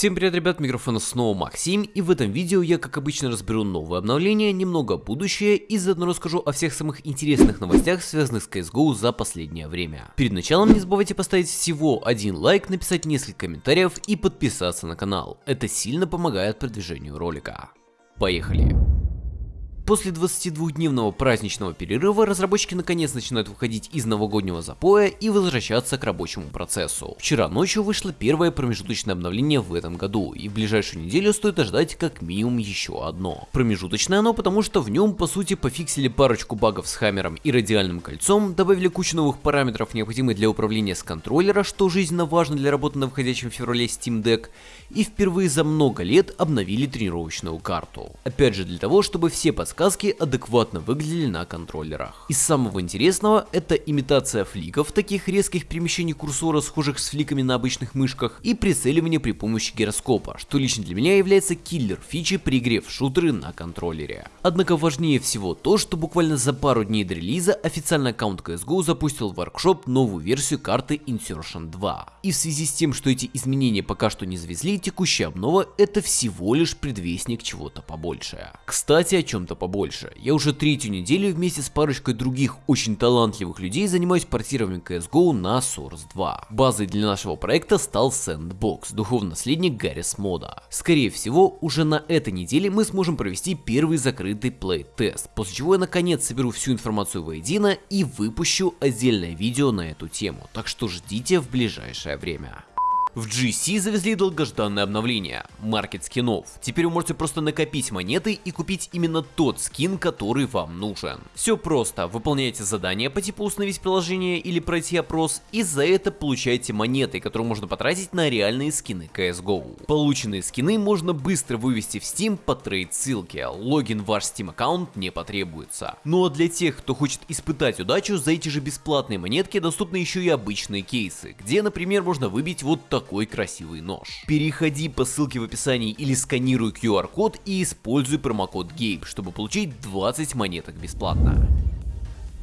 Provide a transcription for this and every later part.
Всем привет, ребят, микрофона снова Максим, и в этом видео я, как обычно, разберу новые обновления, немного будущее и заодно расскажу о всех самых интересных новостях, связанных с CSGO за последнее время. Перед началом не забывайте поставить всего один лайк, написать несколько комментариев и подписаться на канал. Это сильно помогает продвижению ролика. Поехали! После 22-дневного праздничного перерыва разработчики наконец начинают выходить из новогоднего запоя и возвращаться к рабочему процессу. Вчера ночью вышло первое промежуточное обновление в этом году, и в ближайшую неделю стоит ожидать как минимум еще одно. Промежуточное оно потому, что в нем по сути пофиксили парочку багов с хаммером и радиальным кольцом, добавили кучу новых параметров, необходимых для управления с контроллера, что жизненно важно для работы на выходящем в феврале Steam Deck, и впервые за много лет обновили тренировочную карту. Опять же для того, чтобы все подсказки подсказки адекватно выглядели на контроллерах. Из самого интересного, это имитация фликов, таких резких перемещений курсора, схожих с фликами на обычных мышках, и прицеливание при помощи гироскопа, что лично для меня является киллер фичи при игре в шутеры на контроллере. Однако важнее всего то, что буквально за пару дней до релиза официальный аккаунт CSGO запустил в воркшоп новую версию карты Insertion 2. И в связи с тем, что эти изменения пока что не завезли, текущая обнова это всего лишь предвестник чего-то побольше. Кстати, о чем-то побольше. Я уже третью неделю вместе с парочкой других очень талантливых людей занимаюсь портированием CSGO на Source 2. Базой для нашего проекта стал Sandbox, духовный наследник Гаррис мода. Скорее всего, уже на этой неделе мы сможем провести первый закрытый плей-тест, после чего я наконец соберу всю информацию воедино и выпущу отдельное видео на эту тему, так что ждите в ближайшее время. В GC завезли долгожданное обновление – маркет скинов. Теперь вы можете просто накопить монеты и купить именно тот скин, который вам нужен. Все просто, выполняете задание по типу установить приложение или пройти опрос, и за это получаете монеты, которые можно потратить на реальные скины CSGO. Полученные скины можно быстро вывести в Steam по трейд ссылке, логин в ваш Steam аккаунт не потребуется. Ну а для тех, кто хочет испытать удачу, за эти же бесплатные монетки доступны еще и обычные кейсы, где, например, можно выбить вот такой такой красивый нож. Переходи по ссылке в описании или сканируй QR-код и используй промокод GABE, чтобы получить 20 монеток бесплатно.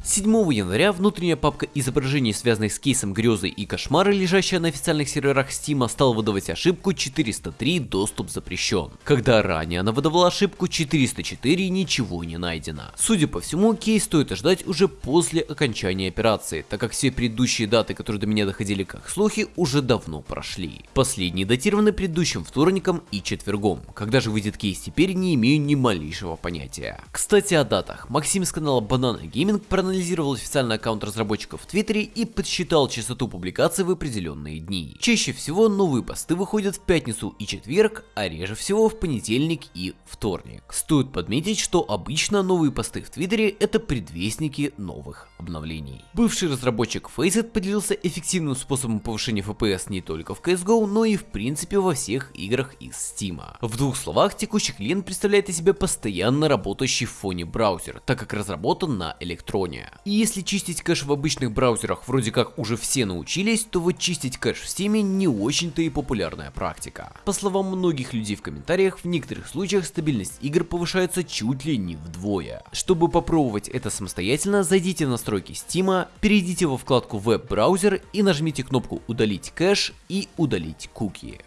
7 января внутренняя папка изображений, связанных с кейсом грезы и кошмары, лежащая на официальных серверах Steam, стала выдавать ошибку 403 доступ запрещен, когда ранее она выдавала ошибку 404 ничего не найдено. Судя по всему, кейс стоит ожидать уже после окончания операции, так как все предыдущие даты, которые до меня доходили как слухи, уже давно прошли. Последние датированы предыдущим вторником и четвергом. Когда же выйдет кейс теперь, не имею ни малейшего понятия. Кстати о датах. Максим с канала Banana Gaming проанализировал проанализировал официальный аккаунт разработчиков в Твиттере и подсчитал частоту публикаций в определенные дни. Чаще всего новые посты выходят в пятницу и четверг, а реже всего в понедельник и вторник. Стоит подметить, что обычно новые посты в Твиттере это предвестники новых обновлений. Бывший разработчик Faceit поделился эффективным способом повышения FPS не только в CSGO, но и в принципе во всех играх из Steam. В двух словах, текущий клиент представляет из себя постоянно работающий в фоне браузер, так как разработан на электроне. И если чистить кэш в обычных браузерах вроде как уже все научились, то вот чистить кэш в Steam не очень-то и популярная практика. По словам многих людей в комментариях, в некоторых случаях стабильность игр повышается чуть ли не вдвое. Чтобы попробовать это самостоятельно, зайдите в настройки Steam, перейдите во вкладку веб-браузер и нажмите кнопку удалить кэш и удалить куки.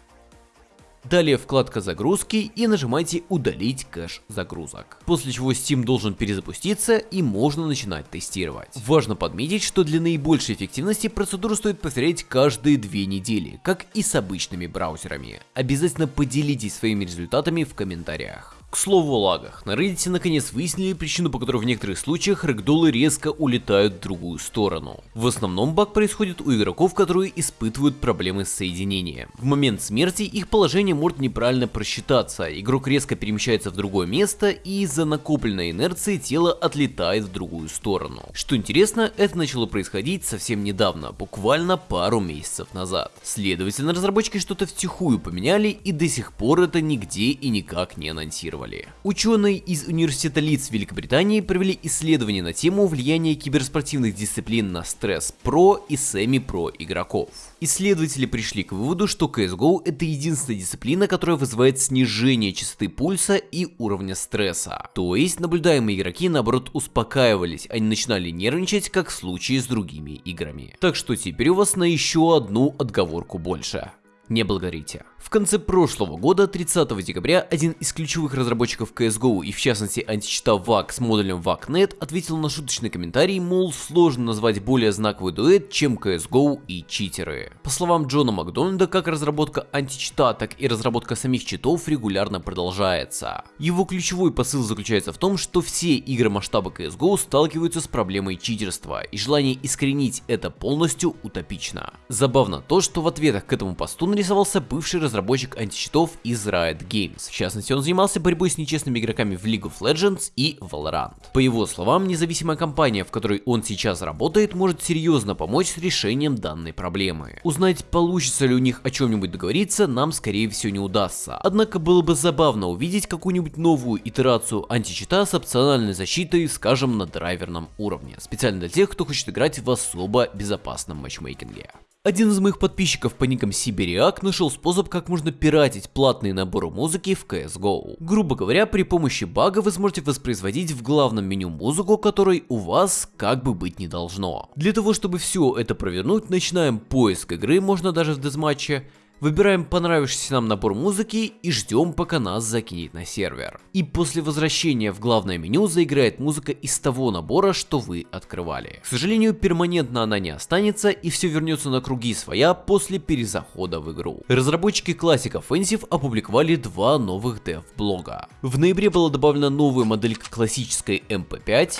Далее вкладка загрузки и нажимайте удалить кэш загрузок. После чего Steam должен перезапуститься и можно начинать тестировать. Важно подметить, что для наибольшей эффективности процедуру стоит повторять каждые две недели, как и с обычными браузерами. Обязательно поделитесь своими результатами в комментариях. К слову о лагах, на Reddit наконец выяснили причину, по которой в некоторых случаях рэгдолы резко улетают в другую сторону. В основном баг происходит у игроков, которые испытывают проблемы с соединением. В момент смерти их положение может неправильно просчитаться, игрок резко перемещается в другое место и из-за накопленной инерции тело отлетает в другую сторону. Что интересно, это начало происходить совсем недавно, буквально пару месяцев назад. Следовательно, разработчики что-то втихую поменяли и до сих пор это нигде и никак не анонсировали тестировали. Ученые из университета Лидс Великобритании провели исследование на тему влияния киберспортивных дисциплин на стресс про и семи-про игроков. Исследователи пришли к выводу, что CSGO это единственная дисциплина, которая вызывает снижение частоты пульса и уровня стресса. То есть наблюдаемые игроки наоборот успокаивались, не начинали нервничать, как в случае с другими играми. Так что теперь у вас на еще одну отговорку больше не благодарите. В конце прошлого года, 30 декабря, один из ключевых разработчиков CSGO и в частности античита VAC с модулем VAC.net ответил на шуточный комментарий, мол, сложно назвать более знаковый дуэт, чем CSGO и читеры. По словам Джона Макдональда, как разработка античита, так и разработка самих читов регулярно продолжается. Его ключевой посыл заключается в том, что все игры масштаба CSGO сталкиваются с проблемой читерства, и желание искоренить это полностью утопично. Забавно то, что в ответах к этому посту нарисовался бывший разработчик античитов из Riot Games. В частности, он занимался борьбой с нечестными игроками в League of Legends и Valorant. По его словам, независимая компания, в которой он сейчас работает, может серьезно помочь с решением данной проблемы. Узнать, получится ли у них о чем-нибудь договориться, нам скорее всего не удастся. Однако было бы забавно увидеть какую-нибудь новую итерацию античита с опциональной защитой, скажем, на драйверном уровне. Специально для тех, кто хочет играть в особо безопасном матчмейкинге. Один из моих подписчиков по никам Сибириак нашел способ, как можно пиратить платные наборы музыки в CSGO. Грубо говоря, при помощи бага вы сможете воспроизводить в главном меню музыку, которой у вас как бы быть не должно. Для того, чтобы все это провернуть, начинаем поиск игры, можно даже в дезматче, Выбираем понравившийся нам набор музыки и ждем пока нас закинет на сервер. И после возвращения в главное меню заиграет музыка из того набора, что вы открывали. К сожалению, перманентно она не останется и все вернется на круги своя после перезахода в игру. Разработчики Classic Offensive опубликовали два новых дев-блога. В ноябре была добавлена новая моделька классической MP5,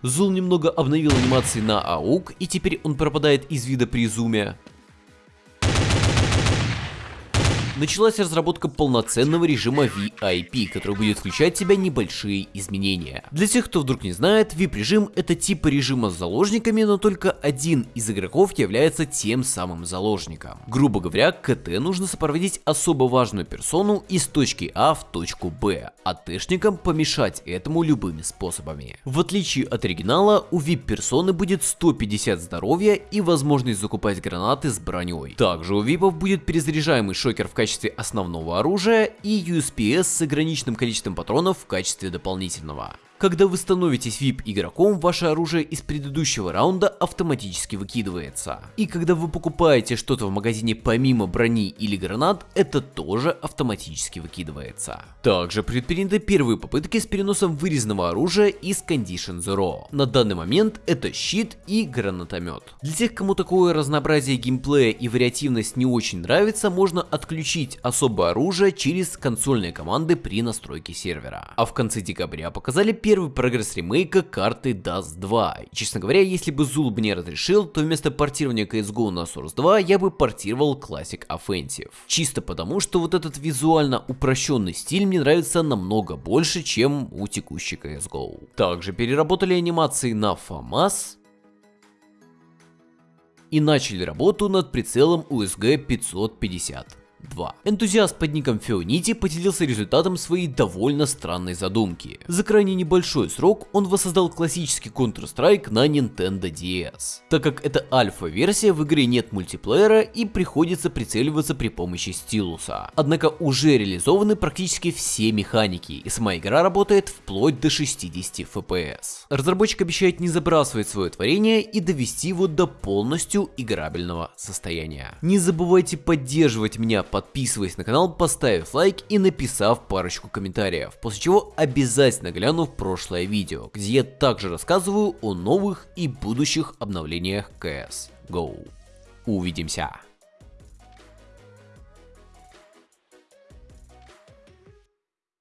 Зул немного обновил анимации на АУК, и теперь он пропадает из вида при зуме. Началась разработка полноценного режима VIP, который будет включать в себя небольшие изменения. Для тех, кто вдруг не знает, VIP-режим это типа режима с заложниками, но только один из игроков является тем самым заложником. Грубо говоря, КТ нужно сопроводить особо важную персону из точки А в точку Б, а тэшникам помешать этому любыми способами. В отличие от оригинала, у VIP-персоны будет 150 здоровья и возможность закупать гранаты с броней. Также у VIP будет перезаряжаемый шокер в качестве качестве основного оружия и USPS с ограниченным количеством патронов в качестве дополнительного. Когда вы становитесь VIP игроком, ваше оружие из предыдущего раунда автоматически выкидывается. И когда вы покупаете что-то в магазине помимо брони или гранат, это тоже автоматически выкидывается. Также предприняты первые попытки с переносом вырезанного оружия из Condition Zero. На данный момент это щит и гранатомет. Для тех, кому такое разнообразие геймплея и вариативность не очень нравится, можно отключить особое оружие через консольные команды при настройке сервера. А в конце декабря показали первый прогресс ремейка карты Dust 2. И, честно говоря, если бы Zul бы не разрешил, то вместо портирования CSGO на Source 2 я бы портировал Classic Offensive. Чисто потому, что вот этот визуально упрощенный стиль мне нравится намного больше, чем у текущей CSGO. Также переработали анимации на FAMAS, и начали работу над прицелом USG 550. 2. Энтузиаст под ником Феонити поделился результатом своей довольно странной задумки. За крайне небольшой срок он воссоздал классический Counter-Strike на Nintendo DS. Так как это альфа-версия, в игре нет мультиплеера и приходится прицеливаться при помощи стилуса. Однако уже реализованы практически все механики, и сама игра работает вплоть до 60 FPS. Разработчик обещает не забрасывать свое творение и довести его до полностью играбельного состояния. Не забывайте поддерживать меня подписываясь на канал, поставив лайк и написав парочку комментариев, после чего обязательно гляну в прошлое видео, где я также рассказываю о новых и будущих обновлениях CS GO. Увидимся!